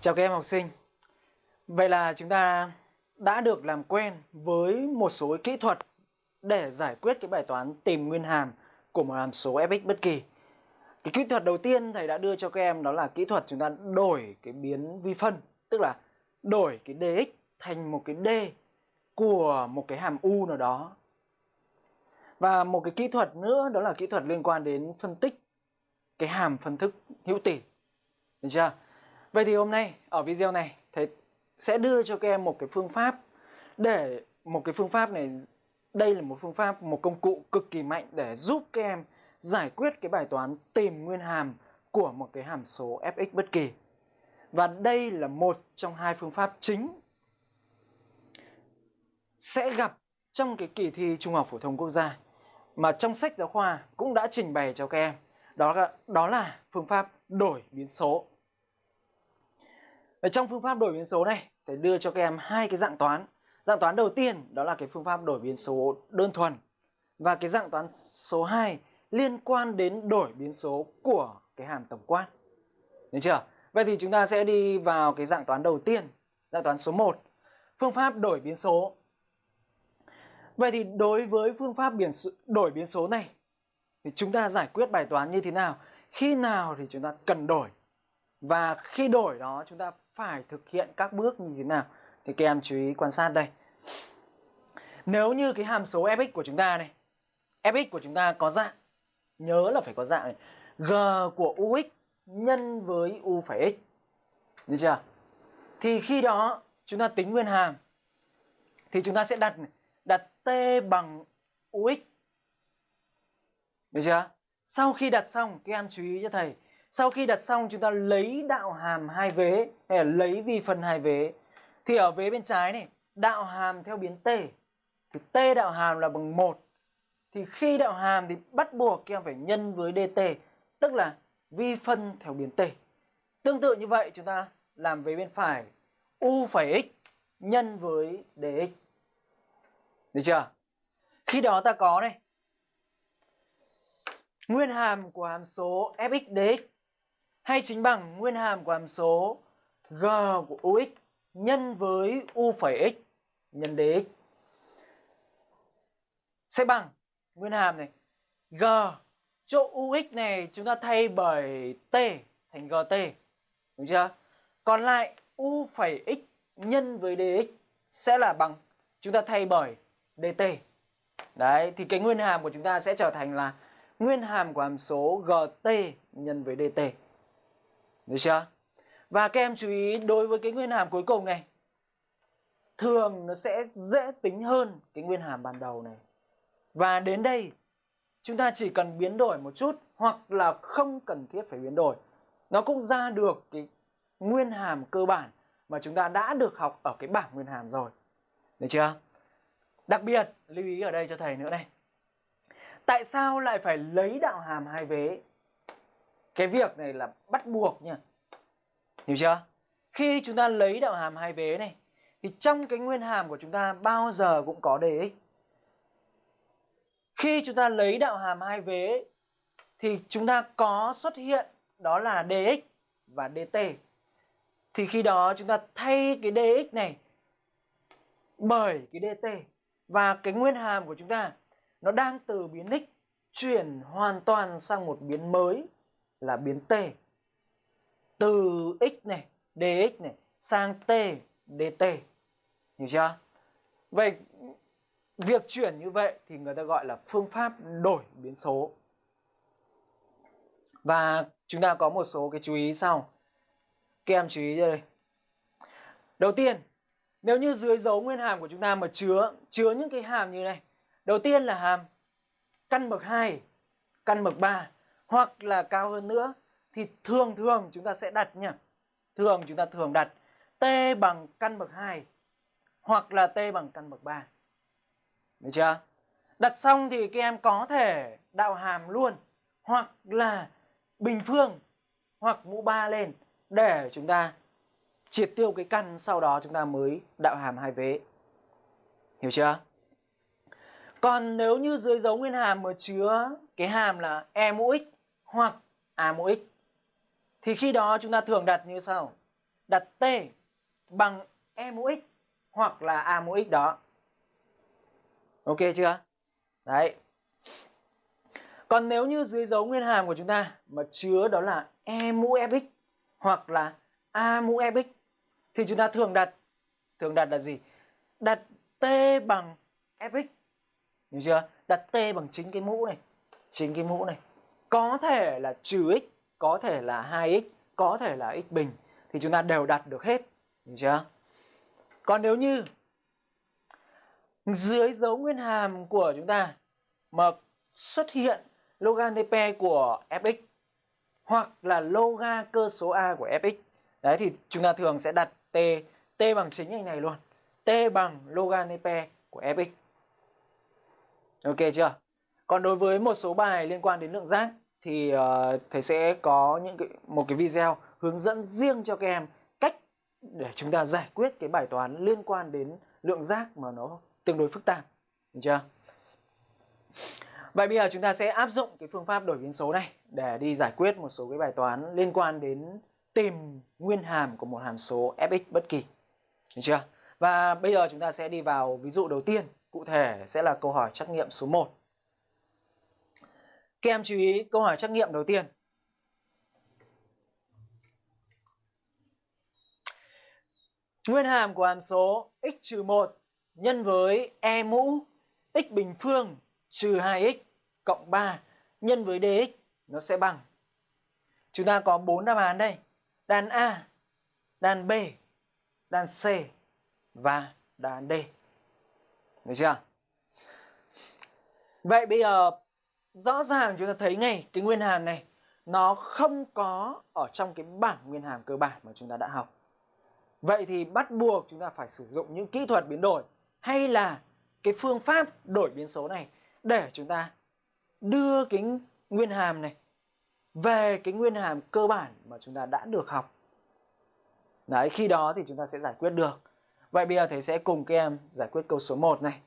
Chào các em học sinh. Vậy là chúng ta đã được làm quen với một số kỹ thuật để giải quyết cái bài toán tìm nguyên hàm của một hàm số fx bất kỳ. Cái kỹ thuật đầu tiên thầy đã đưa cho các em đó là kỹ thuật chúng ta đổi cái biến vi phân, tức là đổi cái dx thành một cái d của một cái hàm u nào đó. Và một cái kỹ thuật nữa đó là kỹ thuật liên quan đến phân tích cái hàm phân thức hữu tỉ. Được chưa? Vậy thì hôm nay, ở video này, thầy sẽ đưa cho các em một cái phương pháp để, một cái phương pháp này, đây là một phương pháp, một công cụ cực kỳ mạnh để giúp các em giải quyết cái bài toán tìm nguyên hàm của một cái hàm số fx bất kỳ. Và đây là một trong hai phương pháp chính sẽ gặp trong cái kỳ thi Trung học phổ thông quốc gia mà trong sách giáo khoa cũng đã trình bày cho các em. Đó là đó là phương pháp đổi biến số. Ở trong phương pháp đổi biến số này, thầy đưa cho các em hai cái dạng toán. Dạng toán đầu tiên đó là cái phương pháp đổi biến số đơn thuần. Và cái dạng toán số 2 liên quan đến đổi biến số của cái hàm tổng quan. Được chưa? Vậy thì chúng ta sẽ đi vào cái dạng toán đầu tiên, dạng toán số 1. Phương pháp đổi biến số. Vậy thì đối với phương pháp biển đổi biến số này thì chúng ta giải quyết bài toán như thế nào? Khi nào thì chúng ta cần đổi? Và khi đổi đó chúng ta phải thực hiện các bước như thế nào? Thì các em chú ý quan sát đây. Nếu như cái hàm số fx của chúng ta này, fx của chúng ta có dạng, nhớ là phải có dạng này. G của ux nhân với u phải x. Được chưa? Thì khi đó chúng ta tính nguyên hàm, thì chúng ta sẽ đặt đặt t bằng ux được chưa? Sau khi đặt xong, các em chú ý cho thầy sau khi đặt xong chúng ta lấy đạo hàm hai vế hay là lấy vi phân hai vế. Thì ở vế bên trái này, đạo hàm theo biến t. Thì t đạo hàm là bằng 1. Thì khi đạo hàm thì bắt buộc các em phải nhân với dt, tức là vi phân theo biến t. Tương tự như vậy chúng ta làm vế bên phải u phẩy x nhân với dx. Được chưa? Khi đó ta có này Nguyên hàm của hàm số fx dx hay chính bằng nguyên hàm của hàm số g của ux nhân với u phẩy x nhân dx sẽ bằng nguyên hàm này. G, chỗ ux này chúng ta thay bởi t thành gt đúng chưa? Còn lại u phẩy x nhân với dx sẽ là bằng chúng ta thay bởi dt đấy, thì cái nguyên hàm của chúng ta sẽ trở thành là nguyên hàm của hàm số gt nhân với dt được chưa? Và các em chú ý, đối với cái nguyên hàm cuối cùng này, Thường nó sẽ dễ tính hơn cái nguyên hàm ban đầu này. Và đến đây, chúng ta chỉ cần biến đổi một chút Hoặc là không cần thiết phải biến đổi. Nó cũng ra được cái nguyên hàm cơ bản Mà chúng ta đã được học ở cái bảng nguyên hàm rồi. Được chưa? Đặc biệt, lưu ý ở đây cho thầy nữa này. Tại sao lại phải lấy đạo hàm hai vế? Cái việc này là bắt buộc nha. Hiểu chưa? Khi chúng ta lấy đạo hàm hai vế này, thì trong cái nguyên hàm của chúng ta bao giờ cũng có dx khi chúng ta lấy đạo hàm hai vế, thì chúng ta có xuất hiện đó là dx và dt thì khi đó chúng ta thay cái dx này bởi cái dt và cái nguyên hàm của chúng ta, nó đang từ biến x chuyển hoàn toàn sang một biến mới là biến t. Từ x này, dx này, sang t, dt. Hiểu chưa? Vậy việc chuyển như vậy thì người ta gọi là phương pháp đổi biến số. Và chúng ta có một số cái chú ý sau. Các em chú ý đây đầu tiên, nếu như dưới dấu nguyên hàm của chúng ta mà chứa chứa những cái hàm như này. Đầu tiên là hàm căn bậc 2 căn bậc 3 hoặc là cao hơn nữa, thì thường thường chúng ta sẽ đặt nhá. Thường chúng ta thường đặt t bằng căn bậc 2 hoặc là t bằng căn bậc 3. Được chưa? Đặt xong thì các em có thể đạo hàm luôn, hoặc là bình phương hoặc mũ 3 lên để chúng ta triệt tiêu cái căn sau đó chúng ta mới đạo hàm hai vế. Hiểu chưa? Còn nếu như dưới dấu nguyên hàm mà chứa cái hàm là e mũ x hoặc a mũ x thì khi đó chúng ta thường đặt như sau đặt t bằng e mũ x hoặc là a mũ x đó. Ok chưa? Đấy. Còn nếu như dưới dấu nguyên hàm của chúng ta mà chứa đó là e mũ fx hoặc là a mũ fx thì chúng ta thường đặt thường đặt là gì? Đặt t bằng fx. Hiểu chưa? Đặt t bằng chính cái mũ này, chính cái mũ này. Có thể là trừ x, có thể là 2x, có thể là x bình thì chúng ta đều đặt được hết. Hiểu chưa? Còn nếu như dưới dấu nguyên hàm của chúng ta mà xuất hiện logan TP của fx hoặc là loga cơ số a của fx đấy thì chúng ta thường sẽ đặt t t bằng chính anh này luôn t bằng logan TP của fx ok chưa còn đối với một số bài liên quan đến lượng giác thì uh, thầy sẽ có những cái một cái video hướng dẫn riêng cho các em cách để chúng ta giải quyết cái bài toán liên quan đến lượng giác mà nó tương đối phức tạp được chưa Vậy bây giờ chúng ta sẽ áp dụng cái phương pháp đổi biến số này để đi giải quyết một số cái bài toán liên quan đến tìm nguyên hàm của một hàm số fx bất kỳ. Được chưa? Và bây giờ chúng ta sẽ đi vào ví dụ đầu tiên, cụ thể sẽ là câu hỏi trắc nghiệm số 1. Các em chú ý câu hỏi trắc nghiệm đầu tiên. Nguyên hàm của hàm số x-1 nhân với e mũ x bình phương trừ 2x cộng 3 nhân với dx nó sẽ bằng. Chúng ta có 4 đáp án đây. Đàn A, đàn B, đàn C và đàn D. Được chưa? Vậy bây giờ rõ ràng chúng ta thấy ngay cái nguyên hàm này nó không có ở trong cái bảng nguyên hàm cơ bản mà chúng ta đã học. Vậy thì bắt buộc chúng ta phải sử dụng những kỹ thuật biến đổi hay là cái phương pháp đổi biến số này để chúng ta đưa cái nguyên hàm này về cái nguyên hàm cơ bản mà chúng ta đã được học. Đấy, khi đó thì chúng ta sẽ giải quyết được. Vậy bây giờ thầy sẽ cùng các em giải quyết câu số 1 này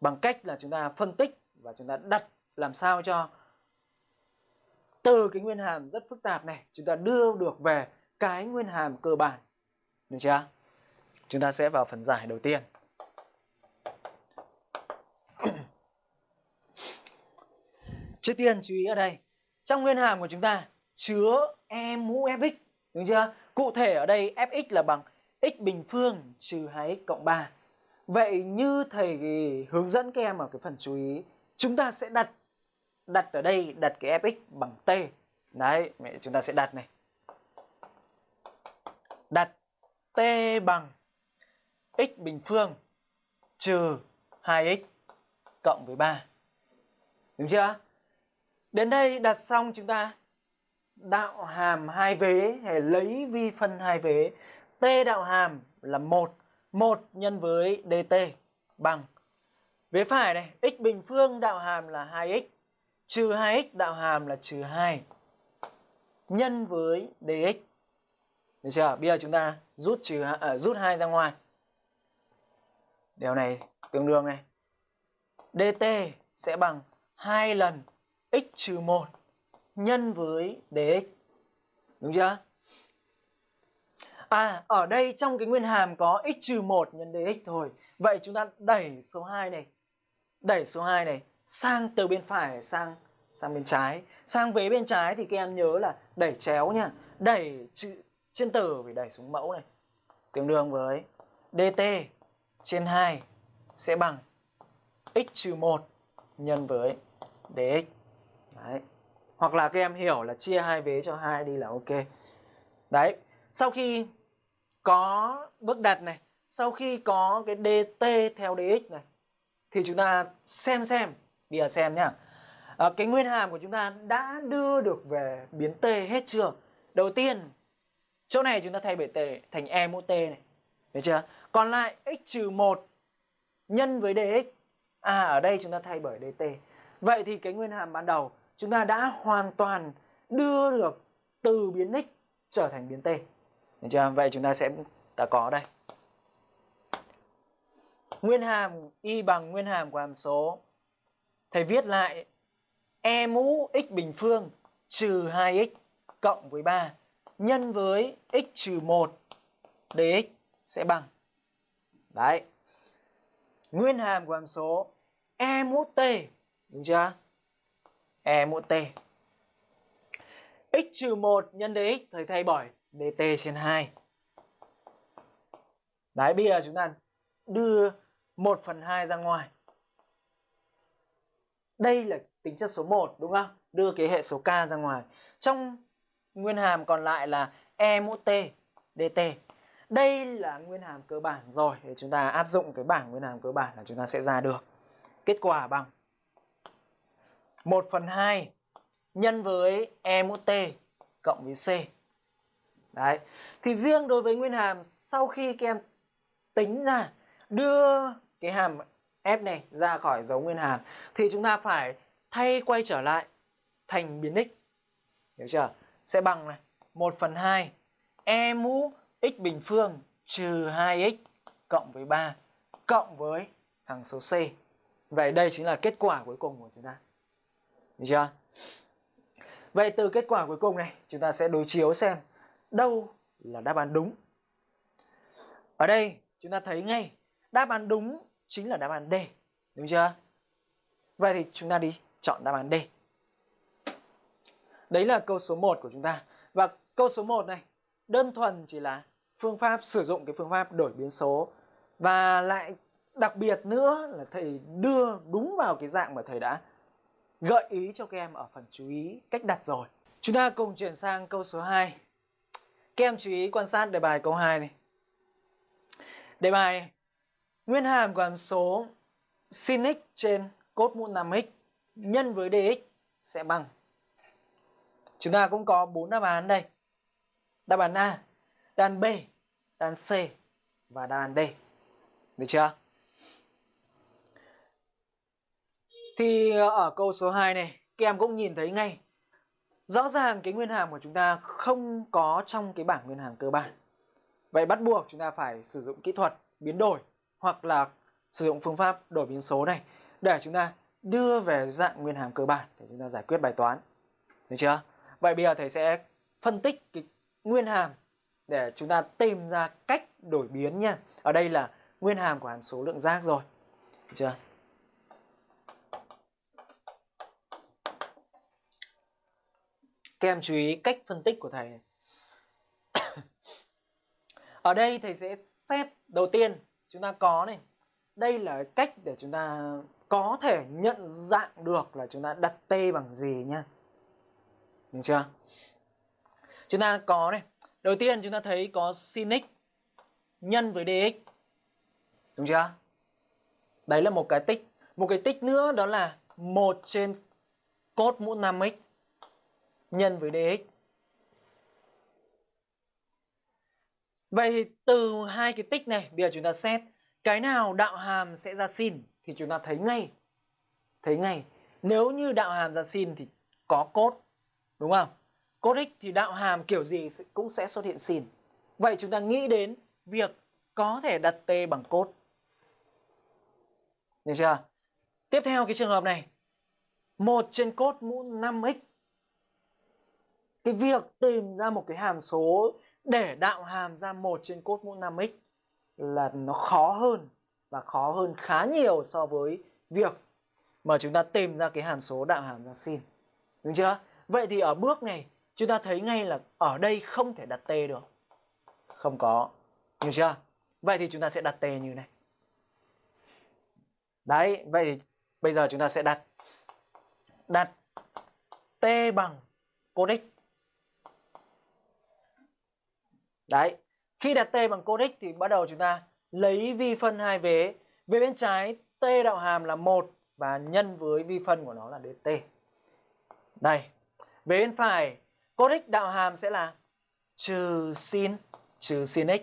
bằng cách là chúng ta phân tích và chúng ta đặt làm sao cho từ cái nguyên hàm rất phức tạp này chúng ta đưa được về cái nguyên hàm cơ bản. Được chưa? Chúng ta sẽ vào phần giải đầu tiên. Trước tiên chú ý ở đây, trong nguyên hàm của chúng ta chứa e mũ fx, đúng chưa? Cụ thể ở đây fx là bằng x bình phương trừ 2x cộng 3. Vậy như thầy hướng dẫn các em ở cái phần chú ý, chúng ta sẽ đặt đặt ở đây đặt cái fx bằng t. Đấy, mẹ chúng ta sẽ đặt này. Đặt t bằng x bình phương trừ 2x cộng với 3. Đúng chưa? Đến đây đặt xong chúng ta đạo hàm hai vế hay lấy vi phân hai vế. T đạo hàm là 1, 1 nhân với dt bằng vế phải này, x bình phương đạo hàm là 2x trừ 2x đạo hàm là trừ 2 nhân với dx. Được chưa? Bây giờ chúng ta rút trừ à, rút 2 ra ngoài. Điều này tương đương này. dt sẽ bằng 2 lần x trừ 1 nhân với dx. Đúng chưa? À, ở đây trong cái nguyên hàm có x trừ 1 nhân dx thôi. Vậy chúng ta đẩy số 2 này, đẩy số 2 này sang từ bên phải sang sang bên trái. Sang vế bên trái thì các em nhớ là đẩy chéo nha. Đẩy chữ trên tử phải đẩy xuống mẫu này. Tương đương với dt trên 2 sẽ bằng x trừ 1 nhân với dx. Đấy. Hoặc là các em hiểu là chia hai vế cho hai đi là ok. Đấy. Sau khi có bước đặt này, sau khi có cái dt theo dx này thì chúng ta xem xem, đi ra xem nhá. À, cái nguyên hàm của chúng ta đã đưa được về biến t hết chưa? Đầu tiên chỗ này chúng ta thay bởi t thành e mũ t này. Được chưa? Còn lại x trừ 1 nhân với dx. À ở đây chúng ta thay bởi dt. Vậy thì cái nguyên hàm ban đầu chúng ta đã hoàn toàn đưa được từ biến x trở thành biến t. Được chưa? Vậy chúng ta sẽ ta có đây. Nguyên hàm y bằng nguyên hàm của hàm số. Thầy viết lại e mũ x bình phương trừ 2x cộng với 3 nhân với x trừ 1 dx sẽ bằng. Đấy. Nguyên hàm của hàm số e mũ t, đúng chưa? E mũ t. X trừ 1 nhân dx thầy thay bởi dt trên 2 đấy, bây giờ chúng ta đưa 1 phần 2 ra ngoài đây là tính chất số 1 đúng không? Đưa cái hệ số k ra ngoài. Trong nguyên hàm còn lại là e mũ t dt đây là nguyên hàm cơ bản rồi, để chúng ta áp dụng cái bảng nguyên hàm cơ bản là chúng ta sẽ ra được. Kết quả bằng 1 phần 2 nhân với e mũ t cộng với c. Đấy. Thì riêng đối với nguyên hàm, sau khi các em tính ra, đưa cái hàm f này, ra khỏi dấu nguyên hàm thì chúng ta phải thay quay trở lại thành biến x hiểu chưa sẽ bằng này 1 phần 2 e mũ x bình phương trừ 2x cộng với 3 cộng với hằng số c. Vậy đây chính là kết quả cuối cùng của chúng ta. Được chưa? Vậy từ kết quả cuối cùng này, chúng ta sẽ đối chiếu xem đâu là đáp án đúng. Ở đây, chúng ta thấy ngay đáp án đúng chính là đáp án D. Đúng chưa? Vậy thì chúng ta đi chọn đáp án D. Đấy là câu số 1 của chúng ta. Và câu số 1 này, đơn thuần chỉ là phương pháp, sử dụng cái phương pháp đổi biến số và lại đặc biệt nữa là thầy đưa đúng vào cái dạng mà thầy đã gợi ý cho các em ở phần chú ý cách đặt rồi. Chúng ta cùng chuyển sang câu số 2. Các em chú ý quan sát đề bài câu 2 này. Đề bài nguyên hàm của hàm số sin x trên cos mũ 5x nhân với dx sẽ bằng. Chúng ta cũng có bốn đáp án đây. Đáp án A, đáp án B, đáp án C và đáp án D. Được chưa? Thì ở câu số 2 này, các em cũng nhìn thấy ngay. Rõ ràng cái nguyên hàm của chúng ta không có trong cái bảng nguyên hàm cơ bản. Vậy bắt buộc chúng ta phải sử dụng kỹ thuật biến đổi hoặc là sử dụng phương pháp đổi biến số này để chúng ta đưa về dạng nguyên hàm cơ bản để chúng ta giải quyết bài toán. Được chưa? Vậy bây giờ thầy sẽ phân tích cái nguyên hàm để chúng ta tìm ra cách đổi biến nha. Ở đây là nguyên hàm của hàm số lượng giác rồi. Được chưa? Các em chú ý cách phân tích của thầy. Ở đây thầy sẽ xét đầu tiên chúng ta có này. Đây là cách để chúng ta có thể nhận dạng được là chúng ta đặt t bằng gì nha. Được chưa? Chúng ta có này. Đầu tiên chúng ta thấy có sin x nhân với dx. Đúng chưa? Đấy là một cái tích. Một cái tích nữa đó là 1 trên cos mũ 5x nhân với dx. Vậy thì từ hai cái tích này, bây giờ chúng ta xét, cái nào đạo hàm sẽ ra sin thì chúng ta thấy ngay. Thấy ngay. Nếu như đạo hàm ra sin thì có cos, đúng không? Cos x thì đạo hàm kiểu gì cũng sẽ xuất hiện sin. Vậy chúng ta nghĩ đến việc có thể đặt t bằng cos. Được chưa? Tiếp theo cái trường hợp này. 1 trên cos mũ 5x. Cái việc tìm ra một cái hàm số để đạo hàm ra một trên cốt mũ 5x là nó khó hơn và khó hơn khá nhiều so với việc mà chúng ta tìm ra cái hàm số đạo hàm ra sin. Đúng chưa? Vậy thì ở bước này chúng ta thấy ngay là ở đây không thể đặt t được. Không có. Đúng chưa? Vậy thì chúng ta sẽ đặt t như này. Đấy, vậy thì bây giờ chúng ta sẽ đặt đặt t bằng cos x. Đấy, khi đặt t bằng cos x thì bắt đầu chúng ta lấy vi phân hai vế. Về bên trái t đạo hàm là 1 và nhân với vi phân của nó là dt. Đây, về bên phải, cos x đạo hàm sẽ là trừ sin, trừ sin x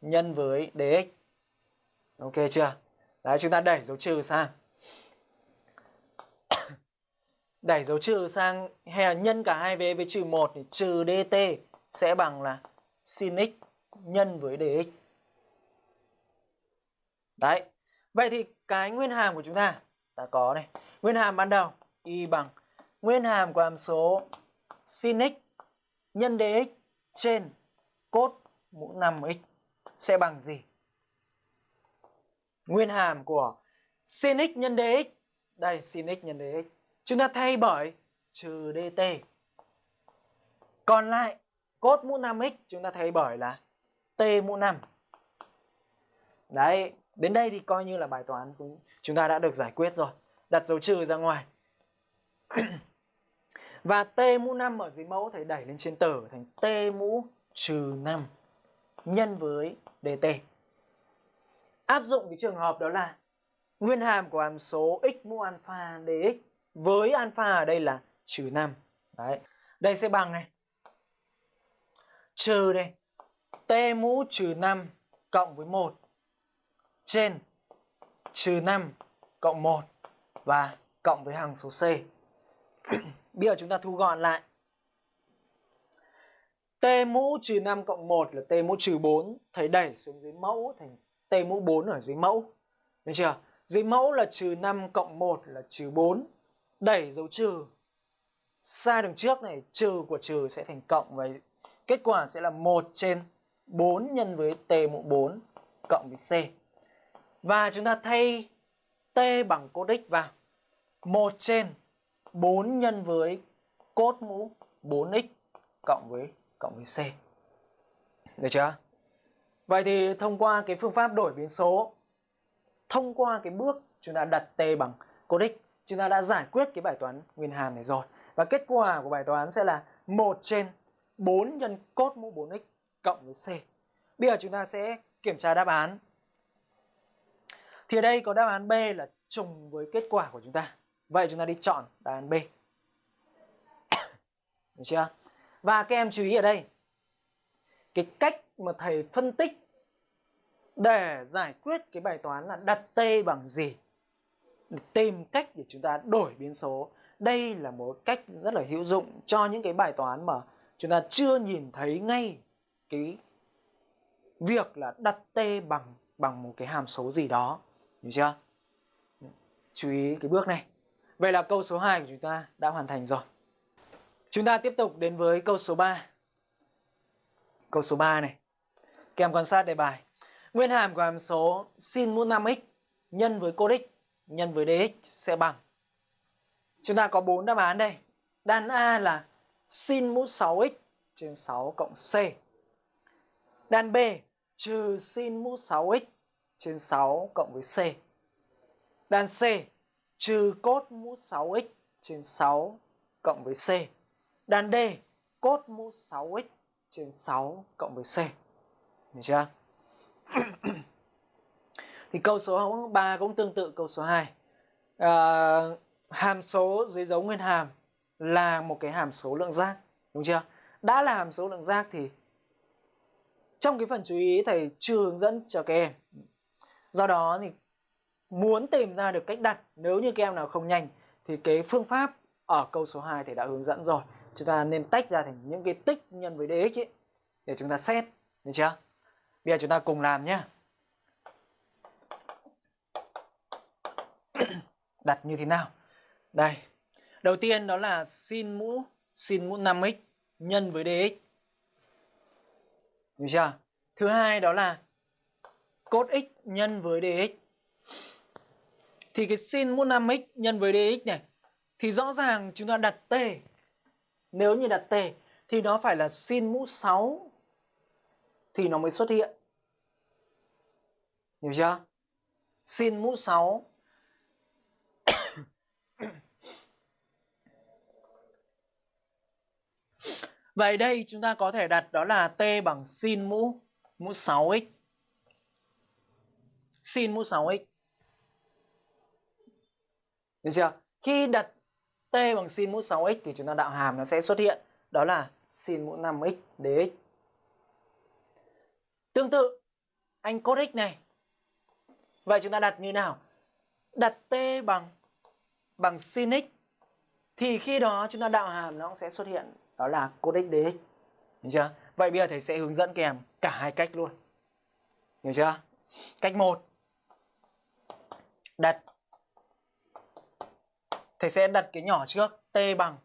nhân với dx. Ok chưa? Đấy, chúng ta đẩy dấu trừ sang. đẩy dấu trừ sang hay là nhân cả hai vế với trừ 1 thì trừ dt sẽ bằng là sin x nhân với dx. Đấy. Vậy thì cái nguyên hàm của chúng ta ta có này. Nguyên hàm ban đầu, y bằng nguyên hàm của hàm số sin x nhân dx trên cos mũ 5x sẽ bằng gì? Nguyên hàm của sin x nhân dx. Đây, sin x nhân dx. Chúng ta thay bởi trừ dt. Còn lại cos mũ 5x chúng ta thay bởi là t mũ 5. Đấy, đến đây thì coi như là bài toán cũng chúng ta đã được giải quyết rồi. Đặt dấu trừ ra ngoài. Và t mũ 5 ở dưới mẫu thầy đẩy lên trên tử thành t mũ trừ 5 nhân với dt. Áp dụng cái trường hợp đó là nguyên hàm của hàm số x mũ alpha dx với alpha ở đây là trừ 5. Đấy. Đây sẽ bằng này. Trừ đây. T mũ trừ 5 cộng với 1 trên trừ 5 cộng 1 và cộng với hằng số C. Bây giờ chúng ta thu gọn lại. T mũ trừ 5 cộng 1 là T mũ trừ 4. Thầy đẩy xuống dưới mẫu thành T mũ 4 ở dưới mẫu. Được chưa? Dưới mẫu là trừ 5 cộng 1 là trừ 4. Đẩy dấu trừ. Xa đường trước này, trừ của trừ sẽ thành cộng và kết quả sẽ là 1 trên 4 nhân với T mũ 4 cộng với C. Và chúng ta thay T bằng cos x vào. 1 trên 4 nhân với cos mũ 4x cộng với cộng với C. Được chưa? Vậy thì thông qua cái phương pháp đổi biến số, thông qua cái bước chúng ta đặt t bằng cos x, chúng ta đã giải quyết cái bài toán nguyên hàm này rồi. Và kết quả của bài toán sẽ là 1 trên 4 nhân cos mũ 4x cộng với C. Bây giờ chúng ta sẽ kiểm tra đáp án. Thì ở đây có đáp án B là trùng với kết quả của chúng ta. Vậy chúng ta đi chọn đáp án B. Được chưa? Và các em chú ý ở đây. Cái cách mà thầy phân tích để giải quyết cái bài toán là đặt t bằng gì để tìm cách để chúng ta đổi biến số đây là một cách rất là hữu dụng cho những cái bài toán mà chúng ta chưa nhìn thấy ngay cái việc là đặt t bằng bằng một cái hàm số gì đó. Hiểu chưa? Chú ý cái bước này. Vậy là câu số 2 của chúng ta đã hoàn thành rồi. Chúng ta tiếp tục đến với câu số 3 câu số 3 này. Các em quan sát đề bài. Nguyên hàm của hàm số sin mũ 5x nhân với cos x nhân với dx sẽ bằng. Chúng ta có bốn đáp án đây. Đan A là sin mũ 6x trên 6 cộng c. Đan B trừ sin mũ 6x trên 6 cộng với c. Đan C trừ cos mũ 6x trên 6 cộng với c. Đan D cos mũ 6x trên 6 cộng với c. Được chưa? thì câu số 3 cũng tương tự câu số 2 à, hàm số dưới dấu nguyên hàm là một cái hàm số lượng giác, đúng chưa? Đã là hàm số lượng giác thì trong cái phần chú ý thầy chưa hướng dẫn cho các em. Do đó thì muốn tìm ra được cách đặt, nếu như các em nào không nhanh thì cái phương pháp ở câu số 2 thì đã hướng dẫn rồi. Chúng ta nên tách ra thành những cái tích nhân với dx ấy để chúng ta xét, được chưa? Bây giờ chúng ta cùng làm nhé đặt như thế nào? Đây. Đầu tiên đó là sin mũ sin mũ 5x nhân với dx. Được chưa? Thứ hai đó là cos x nhân với dx. Thì cái sin mũ 5x nhân với dx này, thì rõ ràng chúng ta đặt t. Nếu như đặt t, thì nó phải là sin mũ 6 thì nó mới xuất hiện. Hiểu chưa? Sin mũ 6 Vậy đây chúng ta có thể đặt đó là t bằng sin mũ mũ 6x. Sin mũ 6x. Được chưa? Khi đặt t bằng sin mũ 6x thì chúng ta đạo hàm nó sẽ xuất hiện đó là sin mũ 5x dx. Tương tự, anh cos x này. Vậy chúng ta đặt như nào? Đặt t bằng bằng sin x thì khi đó chúng ta đạo hàm nó sẽ xuất hiện đó là cos x dx. Hiểu chưa? Vậy bây giờ thầy sẽ hướng dẫn kèm cả hai cách luôn. Hiểu chưa? Cách 1. Đặt Thầy sẽ đặt cái nhỏ trước t bằng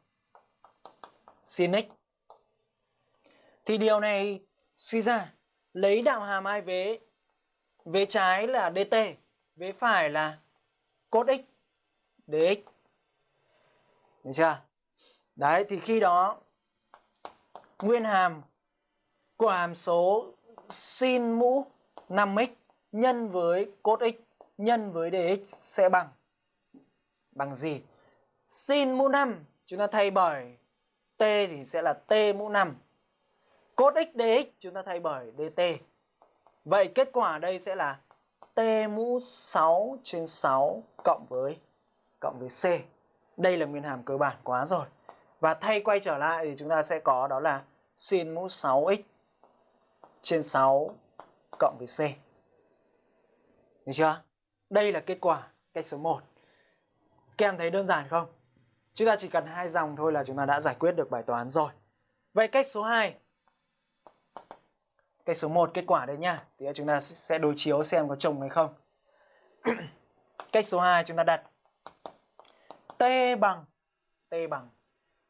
sin x. Thì điều này suy ra lấy đạo hàm hai vế. Vế trái là dt, vế phải là cos x dx. Được chưa? Đấy thì khi đó nguyên hàm của hàm số sin mũ 5x nhân với cos x nhân với dx sẽ bằng bằng gì? Sin mũ 5 chúng ta thay bởi t thì sẽ là t mũ 5. Cos x dx, chúng ta thay bởi dt. Vậy kết quả đây sẽ là t mũ 6 trên 6 cộng với cộng với c. Đây là nguyên hàm cơ bản quá rồi. Và thay quay trở lại thì chúng ta sẽ có đó là sin mũ 6x trên 6 cộng với c. Được chưa? Đây là kết quả cách số 1. Các em thấy đơn giản không? Chúng ta chỉ cần hai dòng thôi là chúng ta đã giải quyết được bài toán rồi. Vậy cách số 2. Cách số 1 kết quả đây nha. Thì chúng ta sẽ đối chiếu xem có trùng hay không. cách số 2 chúng ta đặt t bằng t bằng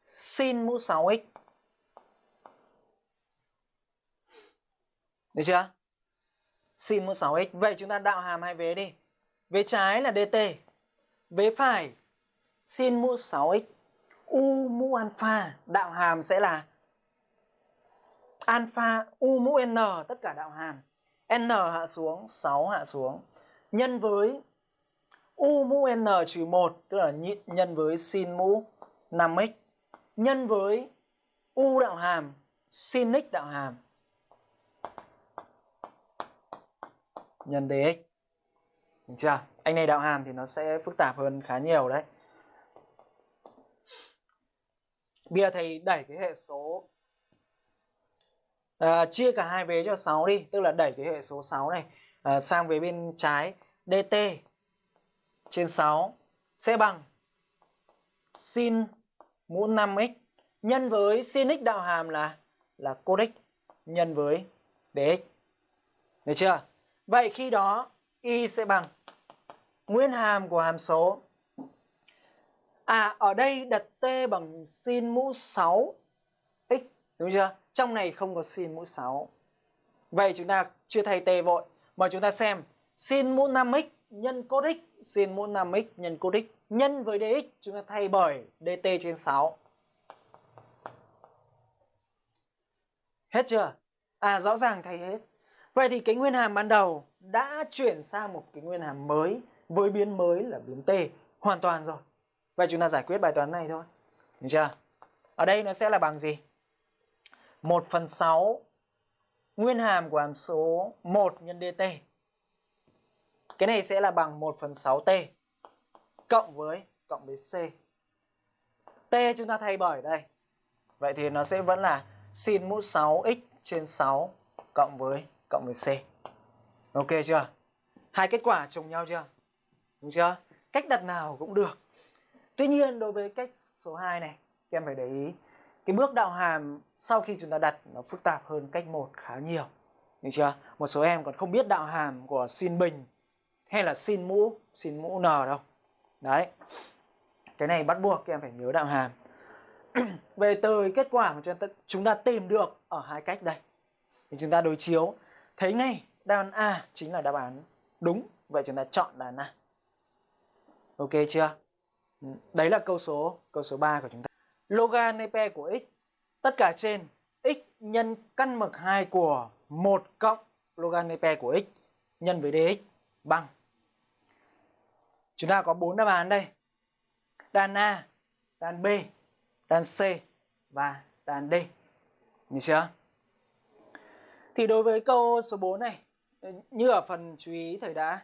sin mũ 6x. Được chưa? Sin mũ 6x. Vậy chúng ta đạo hàm hai vế đi. Vế trái là dt. Vế phải sin mũ 6x. U mũ alpha đạo hàm sẽ là alpha u mũ n tất cả đạo hàm. n hạ xuống, 6 hạ xuống. Nhân với u mũ n trừ 1 tức là nhân với sin mũ 5x nhân với u đạo hàm sin x đạo hàm nhân dx. Được chưa? Anh này đạo hàm thì nó sẽ phức tạp hơn khá nhiều đấy. Bây giờ thầy đẩy cái hệ số à, chia cả hai vế cho 6 đi, tức là đẩy cái hệ số 6 này à, sang về bên trái dt trên 6 sẽ bằng sin mũ 5x nhân với sin x đạo hàm là là cos x nhân với dx. Được chưa? Vậy khi đó, y sẽ bằng nguyên hàm của hàm số À ở đây đặt t bằng sin mũ 6 x đúng chưa? Trong này không có sin mũ 6. Vậy chúng ta chưa thay t vội, mà chúng ta xem sin mũ 5x nhân cos x sin mũ 5x nhân cos x nhân với dx chúng ta thay bởi dt trên 6. Hết chưa? À rõ ràng thay hết. Vậy thì cái nguyên hàm ban đầu đã chuyển sang một cái nguyên hàm mới với biến mới là biến t hoàn toàn rồi. Vậy chúng ta giải quyết bài toán này thôi. Được chưa? Ở đây nó sẽ là bằng gì? 1 phần 6 nguyên hàm của hàm số 1 nhân dt. Cái này sẽ là bằng 1 phần 6t cộng với cộng với c. t chúng ta thay bởi đây. Vậy thì nó sẽ vẫn là sin mũ 6x trên 6 cộng với cộng với c. Ok chưa? Hai kết quả trùng nhau chưa? Đúng chưa? Cách đặt nào cũng được. Tuy nhiên đối với cách số 2 này, các em phải để ý cái bước đạo hàm sau khi chúng ta đặt nó phức tạp hơn cách một khá nhiều. Được chưa? Một số em còn không biết đạo hàm của sin bình hay là sin mũ, sin mũ n đâu. Đấy. Cái này bắt buộc các em phải nhớ đạo hàm. Về từ kết quả mà chúng ta, chúng ta tìm được ở hai cách đây. Thì chúng ta đối chiếu thấy ngay đáp án A chính là đáp án đúng. Vậy chúng ta chọn đáp án A. Ok chưa? Đấy là câu số câu số 3 của chúng ta. Logan Nepe của x tất cả trên x nhân căn bậc 2 của 1 cộng logan Nepe của x nhân với dx bằng Chúng ta có bốn đáp án đây. Đàn A, đàn B, đàn C và đàn D. như chưa? Thì đối với câu số 4 này, như ở phần chú ý thầy đã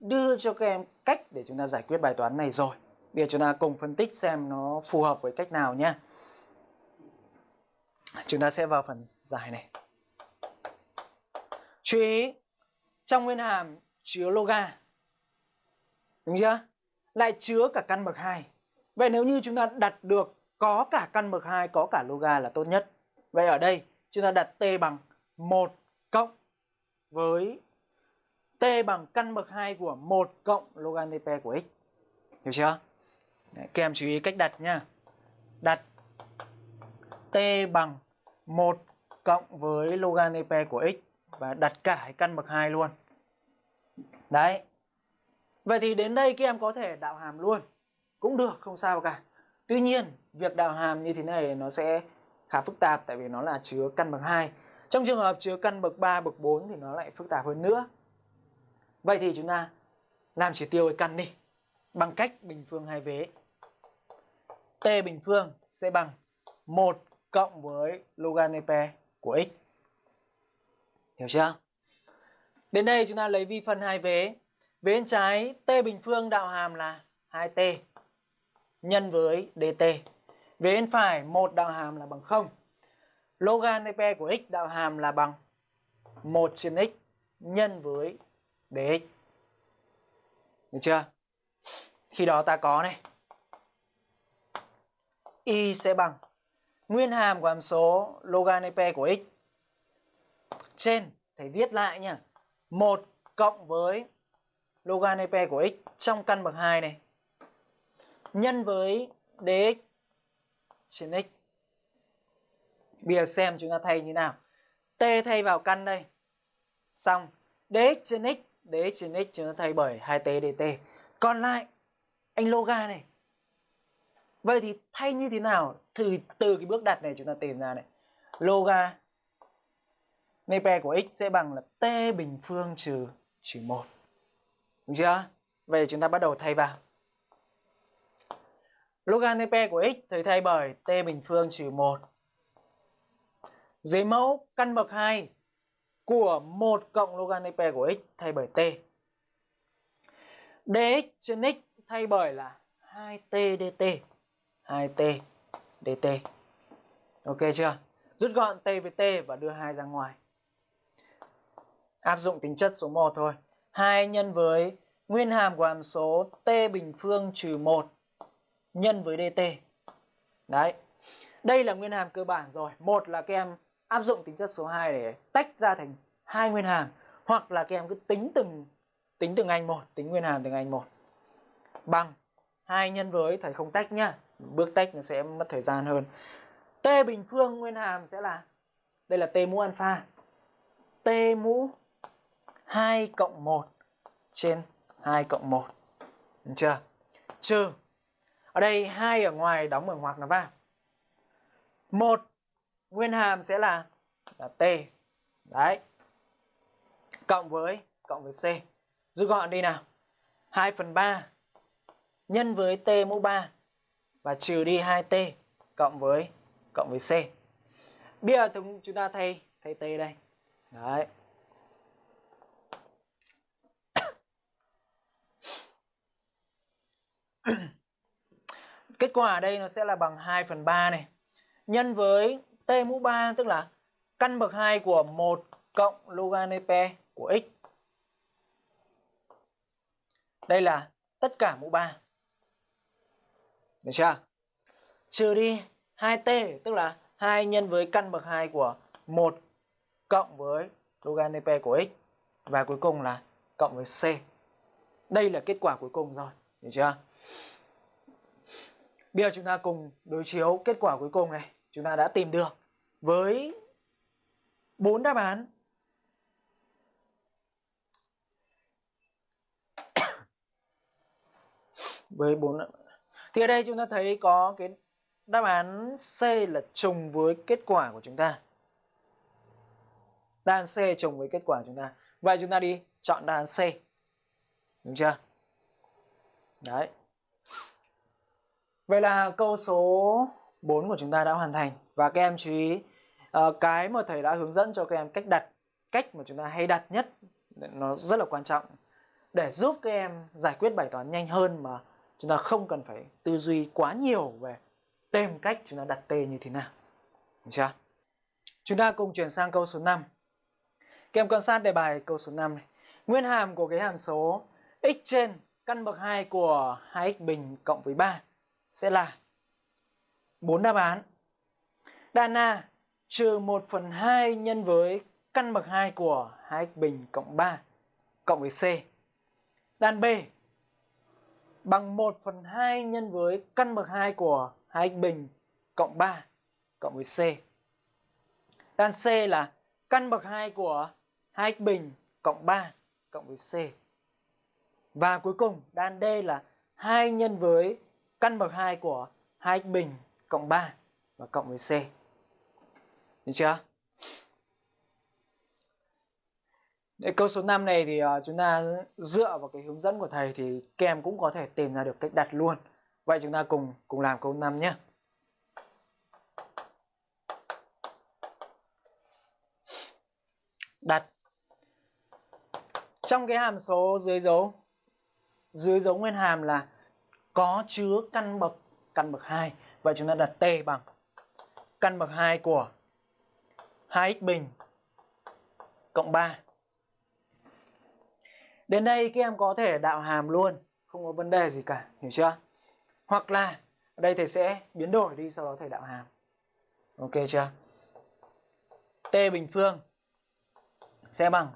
đưa cho các em cách để chúng ta giải quyết bài toán này rồi. Bây giờ chúng ta cùng phân tích xem nó phù hợp với cách nào nhé. Chúng ta sẽ vào phần giải này. Chú ý, trong nguyên hàm chứa loga Đúng chưa? Lại chứa cả căn bậc 2. Vậy nếu như chúng ta đặt được có cả căn bậc 2, có cả loga là tốt nhất. Vậy ở đây chúng ta đặt t bằng 1 cộng với t bằng căn bậc 2 của 1 cộng logan dp của x. Hiểu chưa? Đấy, các em chú ý cách đặt nhá. Đặt t bằng 1 cộng với logan dp của x và đặt cả cái căn bậc 2 luôn. Đấy. Vậy thì đến đây các em có thể đạo hàm luôn. Cũng được, không sao cả. Tuy nhiên, việc đạo hàm như thế này nó sẽ khá phức tạp tại vì nó là chứa căn bậc 2. Trong trường hợp chứa căn bậc 3, bậc 4 thì nó lại phức tạp hơn nữa. Vậy thì chúng ta làm chỉ tiêu cái căn đi bằng cách bình phương hai vế. T bình phương sẽ bằng 1 cộng với loganepe của x. Hiểu chưa? Đến đây chúng ta lấy vi phân hai vế. Vế bên trái t bình phương đạo hàm là 2t nhân với dt. Vế bên phải một đạo hàm là bằng 0. Loganepe của x đạo hàm là bằng 1 trên x nhân với dx. Được chưa? Khi đó ta có này. Y sẽ bằng nguyên hàm của hàm số loganepe của x trên, thầy viết lại nha 1 cộng với loganepe của x trong căn bậc 2 này nhân với dx trên x. Bây giờ xem chúng ta thay như nào. T thay vào căn đây. Xong, dx trên x, dx trên x chúng ta thay bởi 2t dt. Còn lại anh loga này. Vậy thì thay như thế nào? Từ từ cái bước đặt này chúng ta tìm ra này. Loga Nepe của x sẽ bằng là t bình phương trừ trừ 1. Đúng chưa? Vậy chúng ta bắt đầu thay vào. Loganepe của x thầy thay bởi t bình phương trừ 1. Dưới mẫu căn bậc 2 của 1 cộng logan loganepe của x thay bởi t. dx trên x thay bởi là 2t dt. 2t dt. Ok chưa? Rút gọn t với t và đưa 2 ra ngoài. Áp dụng tính chất số 1 thôi. 2 nhân với nguyên hàm của hàm số t bình phương trừ 1 nhân với dt. Đấy. Đây là nguyên hàm cơ bản rồi. Một là các em áp dụng tính chất số 2 để tách ra thành hai nguyên hàm hoặc là các em cứ tính từng tính từng anh một, tính nguyên hàm từng anh một. Bằng 2 nhân với thầy không tách nhá. Bước tách nó sẽ mất thời gian hơn. T bình phương nguyên hàm sẽ là đây là T mũ alpha. T mũ 2 cộng 1 trên 2 cộng 1. Được chưa? Trừ. Ở đây 2 ở ngoài đóng bằng ngoặc nó vào. 1 nguyên hàm sẽ là là T. Đấy. Cộng với cộng với C. Rút gọn đi nào. 2 phần 3 nhân với T mũ 3 và trừ đi 2T cộng với cộng với C. Bây giờ chúng ta thay thay T đây. Đấy. Kết quả ở đây nó sẽ là bằng 2 phần 3 này. Nhân với t mũ 3 tức là căn bậc 2 của 1 cộng logan loganepe của x. Đây là tất cả mũ 3. Được chưa? Trừ đi 2t tức là 2 nhân với căn bậc 2 của 1 cộng với logan loganepe của x và cuối cùng là cộng với c. Đây là kết quả cuối cùng rồi, được chưa? Bây giờ chúng ta cùng đối chiếu kết quả cuối cùng này. Chúng ta đã tìm được với bốn đáp án. với bốn Thì ở đây chúng ta thấy có cái đáp án C là trùng với kết quả của chúng ta. Đáp án C trùng với kết quả của chúng ta. Vậy chúng ta đi chọn đáp án C. Đúng chưa? Đấy. Vậy là câu số 4 của chúng ta đã hoàn thành và các em chú ý uh, cái mà thầy đã hướng dẫn cho các em cách đặt cách mà chúng ta hay đặt nhất nó rất là quan trọng để giúp các em giải quyết bài toán nhanh hơn mà chúng ta không cần phải tư duy quá nhiều về tìm cách chúng ta đặt t như thế nào. Được chưa? Chúng ta cùng chuyển sang câu số 5. Các em quan sát đề bài câu số 5 này. Nguyên hàm của cái hàm số x trên căn bậc 2 của 2x bình cộng với 3 sẽ là 4 đáp án. Đàn A trừ 1 phần 2 nhân với căn bậc 2 của 2x bình cộng 3 cộng với C. Đàn B, bằng 1 phần 2 nhân với căn bậc 2 của 2x bình cộng 3 cộng với C. Đàn C là căn bậc 2 của 2x bình cộng 3 cộng với C. Và cuối cùng đáp D là 2 nhân với căn bậc 2 của 2x bình cộng 3 và cộng với C. Được chưa? Để câu số 5 này thì ờ, chúng ta dựa vào cái hướng dẫn của thầy thì các em cũng có thể tìm ra được cách đặt luôn. Vậy chúng ta cùng cùng làm câu 5 nhé. Đặt trong cái hàm số dưới dấu dưới dấu nguyên hàm là có chứa căn bậc căn bậc 2. Vậy chúng ta đặt t bằng căn bậc 2 của 2x bình cộng 3. Đến đây các em có thể đạo hàm luôn, không có vấn đề gì cả, hiểu chưa? Hoặc là ở đây thầy sẽ biến đổi đi sau đó thầy đạo hàm. Ok chưa? T bình phương sẽ bằng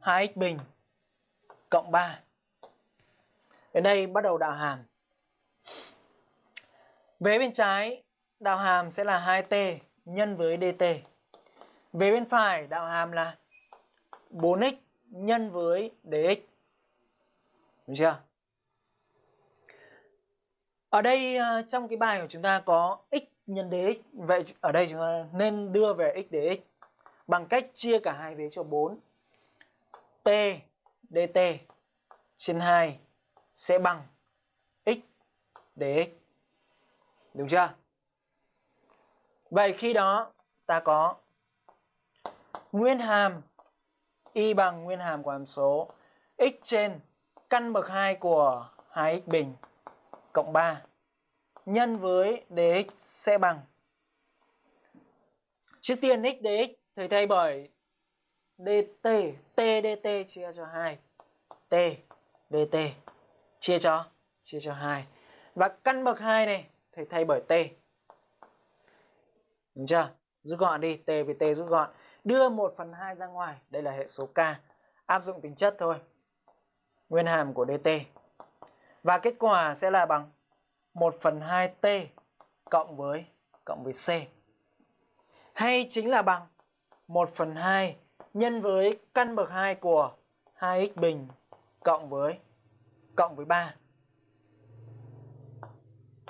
2x bình cộng 3. Đến đây bắt đầu đạo hàm. Vế bên trái, đạo hàm sẽ là 2t nhân với dt. Về bên phải, đạo hàm là 4x nhân với dx. Đúng chưa? Ở đây ờ, trong cái bài của chúng ta có x nhân dx. Vậy ở đây chúng ta nên đưa về x dx bằng cách chia cả hai vế cho 4. t dt trên 2 sẽ bằng x dx. Đúng chưa? Vậy khi đó, ta có nguyên hàm, y bằng nguyên hàm của hàm số x trên căn bậc 2 của 2x bình cộng 3 nhân với dx sẽ bằng Trước tiên x dx thầy thay bởi dt, t dt chia cho 2 t dt chia cho chia cho 2 và căn bậc 2 này thì thay bởi t Đúng chưa? Rút gọn đi, t với t rút gọn. Đưa 1 phần 2 ra ngoài, đây là hệ số k. Áp dụng tính chất thôi. Nguyên hàm của dt. Và kết quả sẽ là bằng 1 phần 2t cộng với cộng với c. Hay chính là bằng 1 phần 2 nhân với căn bậc 2 của 2x bình cộng với cộng với 3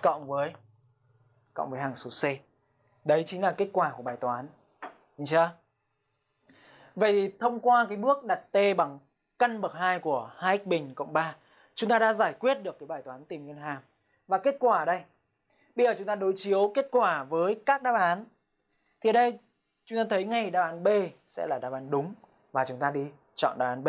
cộng với cộng với hàng số c. Đấy chính là kết quả của bài toán. Nhìn chưa? Vậy thì thông qua cái bước đặt t bằng căn bậc 2 của 2x bình cộng 3, chúng ta đã giải quyết được cái bài toán tìm nguyên hàm. Và kết quả đây. Bây giờ chúng ta đối chiếu kết quả với các đáp án. Thì ở đây chúng ta thấy ngay đáp án B sẽ là đáp án đúng và chúng ta đi chọn đáp án B.